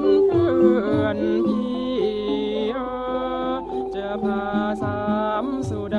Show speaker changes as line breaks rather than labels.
นเพื่อนพี่จะพาสามสุด